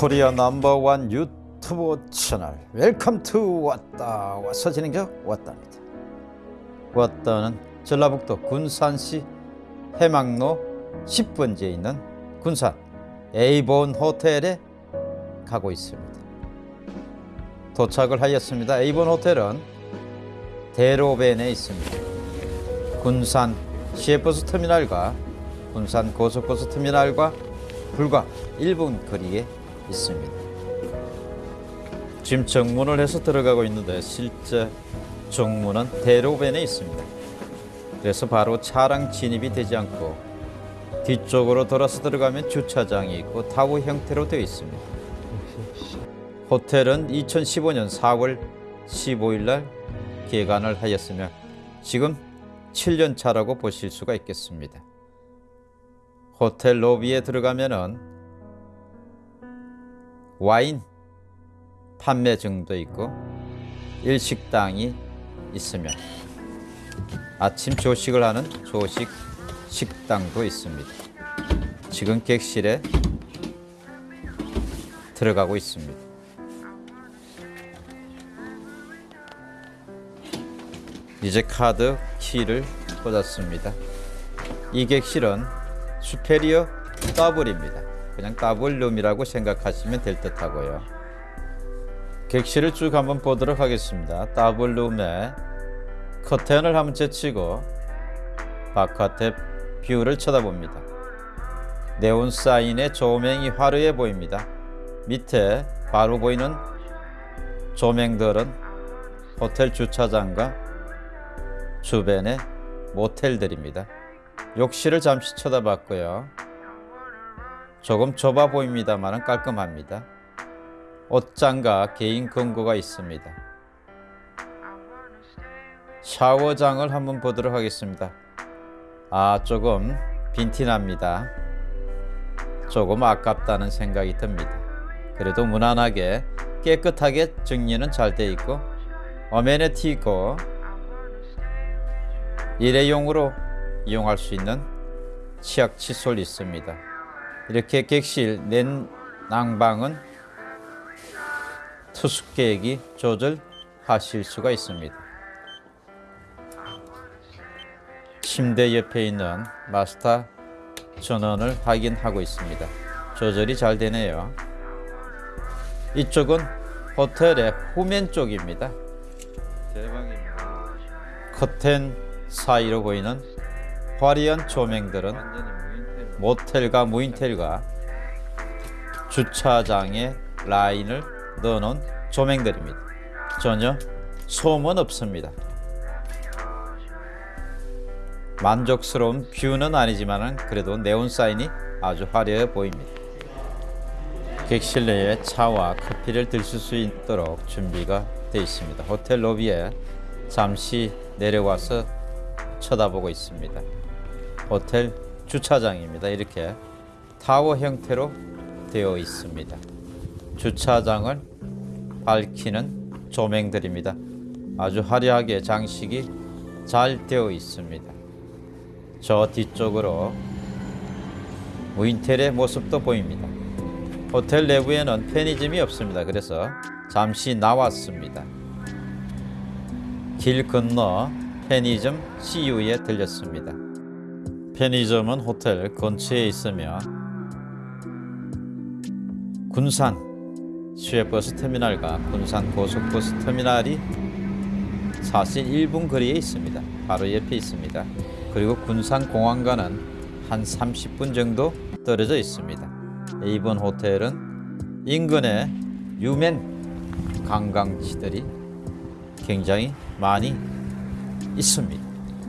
코리아 number one 유튜브 채널. Welcome to 왔다. 와서 진행자 왔답니다. 왔다는 전라북도 군산시 해망로 10번지에 있는 군산 에이본 호텔에 가고 있습니다. 도착을 하였습니다. 에이본 호텔은 대로변에 있습니다. 군산 시외버스 터미널과 군산 고속버스 터미널과 불과 1분 거리에 있습니다. 지금 정문을 해서 들어가고 있는데 실제 정문은 대로변에 있습니다. 그래서 바로 차량 진입이 되지 않고 뒤쪽으로 돌아서 들어가면 주차장이 있고 타워 형태로 되어 있습니다. 호텔은 2015년 4월 15일 날 개관을 하였으며 지금 7년 차라고 보실 수가 있겠습니다. 호텔 로비에 들어가면 은 와인 판매증도 있고 일식당이 있으며 아침 조식을 하는 조식 식당도 있습니다. 지금 객실에 들어가고 있습니다. 이제 카드 키를 꽂았습니다. 이 객실은 superior double입니다. 그냥 더블룸이라고 생각하시면 될 듯 하고요. 객실을 쭉 한번 보도록 하겠습니다. 더블룸에 커튼을 한번 제치고 바깥의 view를 쳐다봅니다. 네온 사인의 조명이 화려해 보입니다. 밑에 바로 보이는 조명들은 호텔 주차장과 주변의 모텔들입니다. 욕실을 잠시 쳐다봤고요. 조금 좁아 보입니다만 깔끔합니다. 옷장과 개인 금고가 있습니다. 샤워장을 한번 보도록 하겠습니다. 아, 조금 빈티납니다. 조금 아깝다는 생각이 듭니다. 그래도 무난하게 깨끗하게 정리는 잘 돼 있고 어메니티 있고 일회용으로 이용할 수 있는 치약 칫솔 있습니다. 이렇게 객실 냉난방은 투숙객이 조절하실 수가 있습니다. 침대 옆에 있는 마스터 전원을 확인하고 있습니다. 조절이 잘 되네요. 이쪽은 호텔의 후면 쪽입니다. 대박입니다. 커튼 사이로 보이는 화려한 조명들은 모텔과 무인텔과 주차장에 라인을 넣어놓은 조명들입니다. 전혀 소음은 없습니다. 만족스러운 뷰는 아니지만 그래도 네온 사인이 아주 화려해 보입니다. 객실 내에 차와 커피를 드실 수 있도록 준비가 되어 있습니다. 호텔 로비에 잠시 내려와서 쳐다보고 있습니다. 호텔 주차장입니다. 이렇게 타워 형태로 되어 있습니다. 주차장을 밝히는 조명들입니다. 아주 화려하게 장식이 잘 되어 있습니다. 저 뒤쪽으로 무인텔의 모습도 보입니다. 호텔 내부에는 편의점이 없습니다. 그래서 잠시 나왔습니다. 길 건너 편의점 CU에 들렸습니다. 편의점은 호텔 근처에 있으며 군산 시외버스 터미널과 군산 고속버스 터미널이 사실 1분 거리에 있습니다. 바로 옆에 있습니다. 그리고 군산 공항과는 한 30분 정도 떨어져 있습니다. 이번 호텔은 인근에 유명 관광지들이 굉장히 많이 있습니다.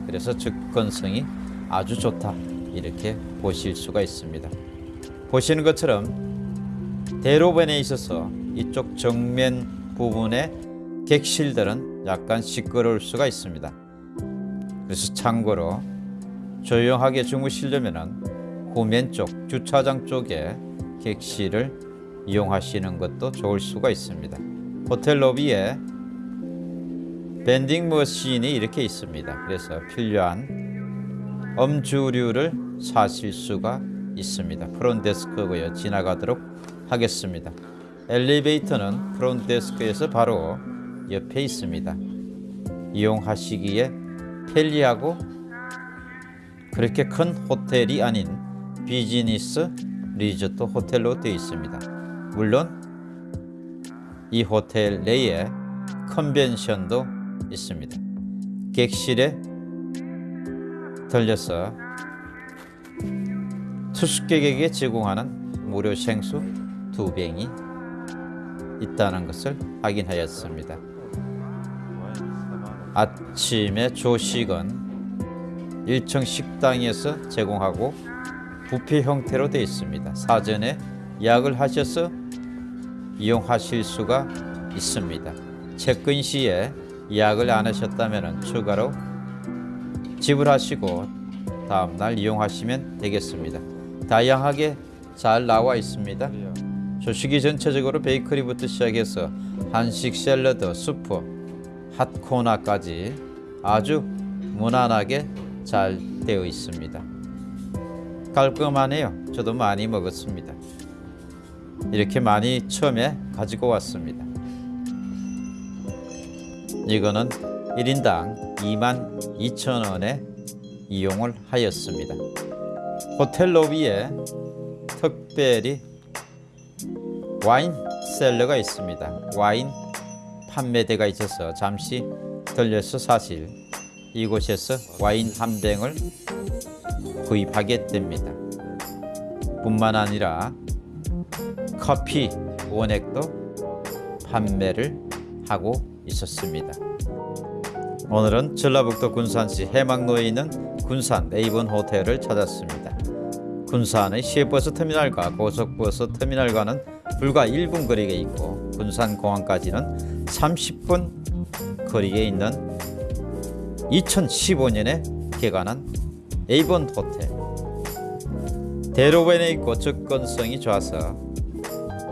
그래서 접근성이 아주 좋다 이렇게 보실 수가 있습니다. 보시는 것처럼 대로변에 있어서 이쪽 정면 부분의 객실들은 약간 시끄러울 수가 있습니다. 그래서 참고로 조용하게 주무시려면 후면 쪽 주차장 쪽에 객실을 이용하시는 것도 좋을 수가 있습니다. 호텔 로비에 밴딩 머신이 이렇게 있습니다. 그래서 필요한 음주류를 사실 수가 있습니다. 프론트 데스크고요. 지나가도록 하겠습니다. 엘리베이터는 프론트 데스크에서 바로 옆에 있습니다. 이용하시기에 편리하고 그렇게 큰 호텔이 아닌 비즈니스 리조트 호텔로 되어 있습니다. 물론 이 호텔 내에 컨벤션도 있습니다. 객실에 들려서 투숙객에게 제공하는 무료 생수 두 병이 있다는 것을 확인하였습니다. 아침에 조식은 1층 식당에서 제공하고 부페 형태로 되어 있습니다. 사전에 예약을 하셔서 이용하실 수가 있습니다. 체크인 시에 예약을 안 하셨다면 추가로 지불하시고 다음날 이용하시면 되겠습니다. 다양하게 잘 나와 있습니다. 조식이 전체적으로 베이커리부터 시작해서 한식 샐러드, 수프, 핫코나까지 아주 무난하게 잘 되어 있습니다. 깔끔하네요. 저도 많이 먹었습니다. 이렇게 많이 처음에 가지고 왔습니다. 이거는 1인당 2만 2천 원에 이용을 하였습니다. 호텔 로비에 특별히 와인 셀러가 있습니다. 와인 판매대가 있어서 잠시 들려서 사실 이곳에서 와인 한 병을 구입하게 됩니다. 뿐만 아니라 커피 원액도 판매를 하고 있었습니다. 오늘은 전라북도 군산시 해망로에 있는 군산 네이번 호텔을 찾았습니다. 군산의 시외버스 터미널과 고속버스 터미널과는 불과 1분 거리에 있고 군산 공항까지는 30분 거리에 있는 2015년에 개관한 에이본 호텔. 대로변에 있고 접근성이 좋아서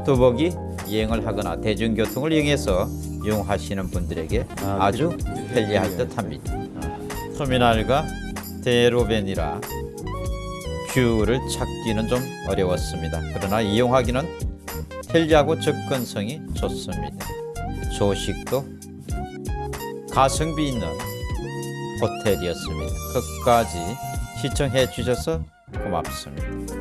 뚜벅이 여행을 하거나 대중교통을 이용해서 이용하시는 분들에게 아주 편리할 듯합니다. 터미널과 대로변이라 view를 찾기는 좀 어려웠습니다. 그러나 이용하기는 편리하고 접근성이 좋습니다. 조식도 가성비 있는 호텔이었습니다. 끝까지 시청해 주셔서 고맙습니다.